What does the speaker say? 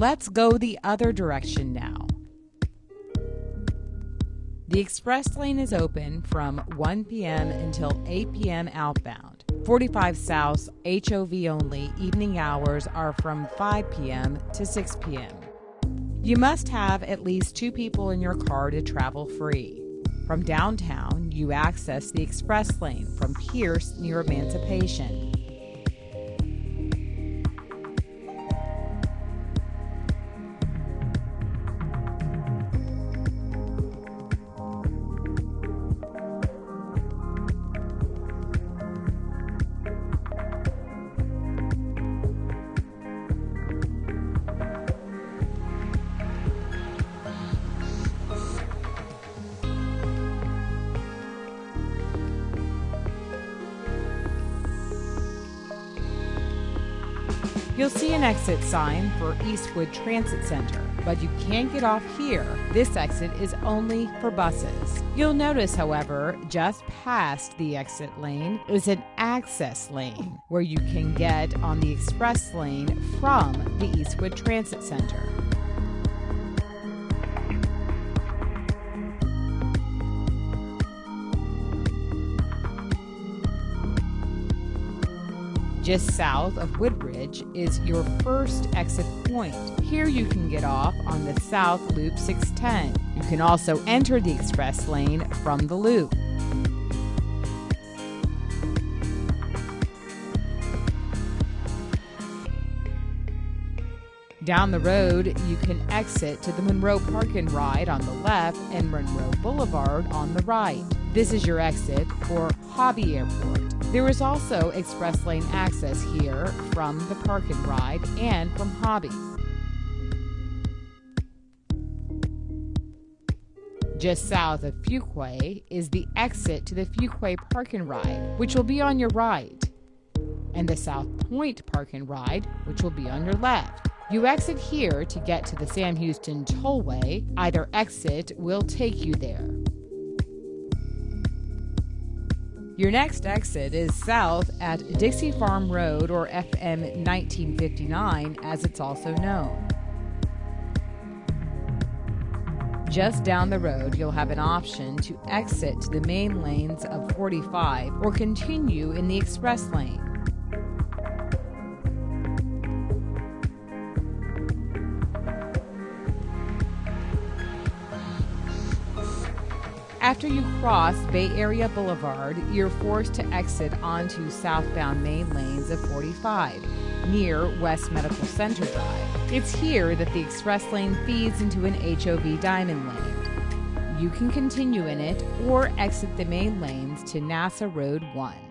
Let's go the other direction now. The express lane is open from 1 p.m. until 8 p.m. outbound. 45 South HOV only evening hours are from 5 p.m. to 6 p.m. You must have at least two people in your car to travel free. From downtown, you access the express lane from Pierce near Emancipation. You'll see an exit sign for Eastwood Transit Center, but you can't get off here. This exit is only for buses. You'll notice, however, just past the exit lane is an access lane where you can get on the express lane from the Eastwood Transit Center. Just south of Woodridge is your first exit point. Here you can get off on the South Loop 610. You can also enter the express lane from the loop. Down the road, you can exit to the Monroe Park and Ride on the left and Monroe Boulevard on the right. This is your exit for Hobby Airport. There is also express lane access here from the Park and Ride and from Hobby. Just south of Fuqua is the exit to the Fuqua Park and Ride, which will be on your right, and the South Point Park and Ride, which will be on your left. You exit here to get to the Sam Houston Tollway. Either exit will take you there. Your next exit is south at Dixie Farm Road, or FM 1959 as it's also known. Just down the road, you'll have an option to exit to the main lanes of 45 or continue in the express lane. After you cross Bay Area Boulevard, you're forced to exit onto southbound main lanes of 45 near West Medical Center Drive. It's here that the express lane feeds into an HOV diamond lane. You can continue in it or exit the main lanes to NASA Road 1.